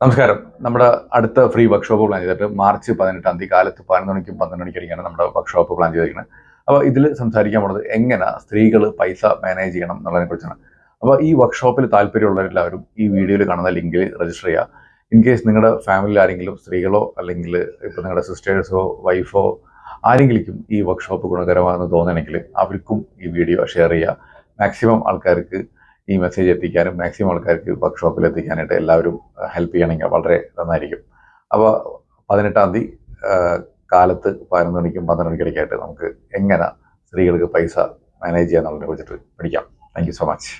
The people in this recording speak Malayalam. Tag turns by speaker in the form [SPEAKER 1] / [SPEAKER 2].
[SPEAKER 1] നമസ്കാരം. നമ്മുടെ അടുത്ത ഫ്രീ വർക്ക്ഷോപ്പ് പ്ലാൻ ചെയ്തിട്ട് മാർച്ച് പതിനെട്ടാം തീയതി കാലത്ത് പതിനൊന്ന് മണിക്കും പന്ത്രണ്ട് മണിക്കടിക്കാണ് നമ്മുടെ വർക്ക്ഷോപ്പ് പ്ലാൻ ചെയ്തിരിക്കുന്നത്. അപ്പോൾ ഇതിൽ സംസാരിക്കാൻ പോകുന്നത് എങ്ങനെ സ്ത്രീകൾ പൈസ മാനേജ് ചെയ്യണം എന്നുള്ളതിനെ കുറിച്ചാണ്. അപ്പോൾ ഈ വർക്ക്ഷോപ്പിൽ താല്പര്യമുള്ളവരെല്ലാവരും ഈ വീഡിയോയിൽ കാണുന്ന ലിങ്കിൽ രജിസ്റ്റർ ചെയ്യുക ഇൻ കേസ് നിങ്ങളുടെ ഫാമിലിയിൽ ആരെങ്കിലും സ്ത്രീകളോ അല്ലെങ്കിൽ ഇപ്പോൾ നിങ്ങളുടെ സിസ്റ്റേഴ്സോ വൈഫോ ആരെങ്കിലും ഈ വർക്ക്ഷോപ്പ് ഗുണകരമാണെന്ന് തോന്നണമെങ്കിൽ അവർക്കും ഈ വീഡിയോ ഷെയർ ചെയ്യുക മാക്സിമം ആൾക്കാർക്ക് ഈ മെസ്സേജ് എത്തിക്കാനും മാക്സിമം ആൾക്കാർക്ക് വർക്ക്ഷോപ്പിൽ എത്തിക്കാനായിട്ട് എല്ലാവരും ഹെൽപ്പ് ചെയ്യണമെങ്കിൽ വളരെ നന്നായിരിക്കും. അപ്പോൾ പതിനെട്ടാം തീയതി കാലത്ത് പതിനൊന്ന് മണിക്കും പന്ത്രണ്ട് മണിക്കിടയ്ക്കായിട്ട് നമുക്ക് എങ്ങനെ സ്ത്രീകൾക്ക് പൈസ മാനേജ് ചെയ്യാന്നുള്ളതിനെ കുറിച്ചിട്ട് പഠിക്കാം. Thank so much